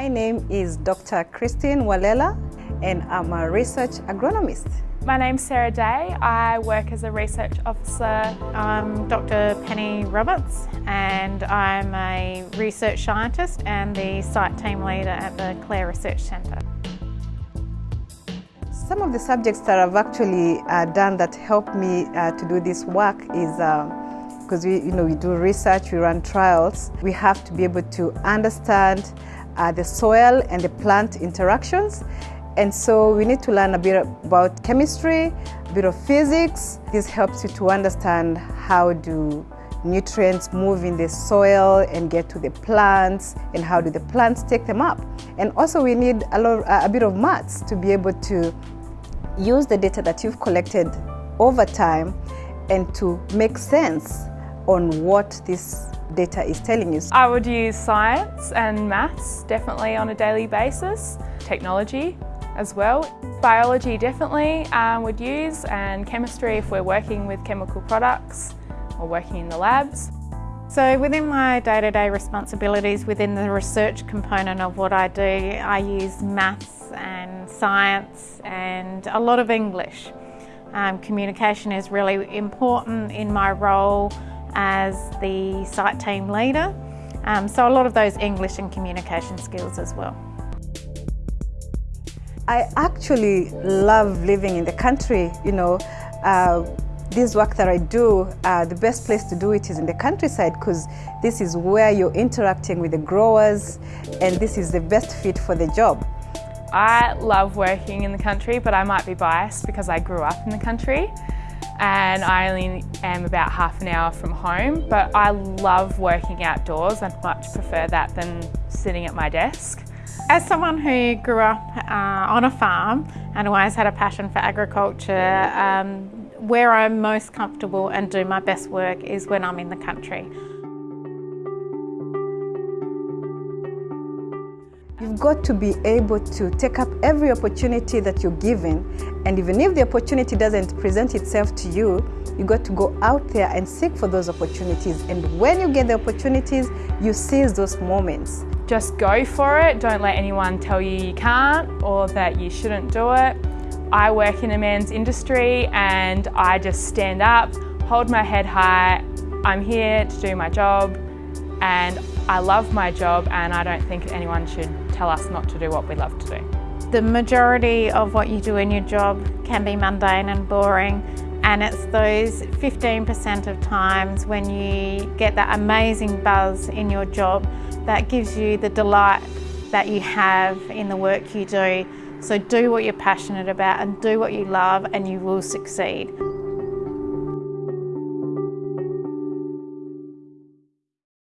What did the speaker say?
My name is Dr. Christine Walela and I'm a research agronomist. My name's Sarah Day. I work as a research officer. I'm Dr. Penny Roberts and I'm a research scientist and the site team leader at the Clare Research Centre. Some of the subjects that I've actually uh, done that helped me uh, to do this work is because uh, we, you know, we do research, we run trials. We have to be able to understand uh, the soil and the plant interactions and so we need to learn a bit about chemistry, a bit of physics. This helps you to understand how do nutrients move in the soil and get to the plants and how do the plants take them up. And also we need a, lot, a bit of maths to be able to use the data that you've collected over time and to make sense on what this data is telling you. I would use science and maths definitely on a daily basis, technology as well. Biology definitely um, would use and chemistry if we're working with chemical products or working in the labs. So within my day-to-day -day responsibilities within the research component of what I do, I use maths and science and a lot of English. Um, communication is really important in my role as the site team leader. Um, so a lot of those English and communication skills as well. I actually love living in the country, you know. Uh, this work that I do, uh, the best place to do it is in the countryside because this is where you're interacting with the growers and this is the best fit for the job. I love working in the country, but I might be biased because I grew up in the country and I only am about half an hour from home, but I love working outdoors. I'd much prefer that than sitting at my desk. As someone who grew up uh, on a farm and always had a passion for agriculture, um, where I'm most comfortable and do my best work is when I'm in the country. You've got to be able to take up every opportunity that you're given and even if the opportunity doesn't present itself to you, you've got to go out there and seek for those opportunities and when you get the opportunities, you seize those moments. Just go for it. Don't let anyone tell you you can't or that you shouldn't do it. I work in a men's industry and I just stand up, hold my head high. I'm here to do my job and I love my job and I don't think anyone should tell us not to do what we love to do. The majority of what you do in your job can be mundane and boring and it's those 15% of times when you get that amazing buzz in your job that gives you the delight that you have in the work you do. So do what you're passionate about and do what you love and you will succeed.